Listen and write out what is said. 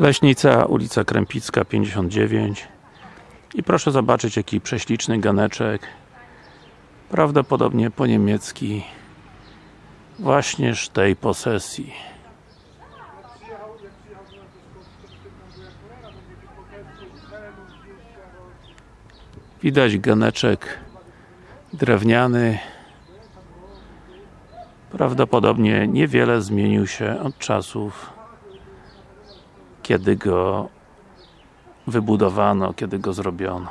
Leśnica, ulica Krępicka 59 i proszę zobaczyć jaki prześliczny ganeczek. Prawdopodobnie po niemiecki. Właśnież tej posesji. Widać ganeczek drewniany. Prawdopodobnie niewiele zmienił się od czasów kiedy go wybudowano, kiedy go zrobiono.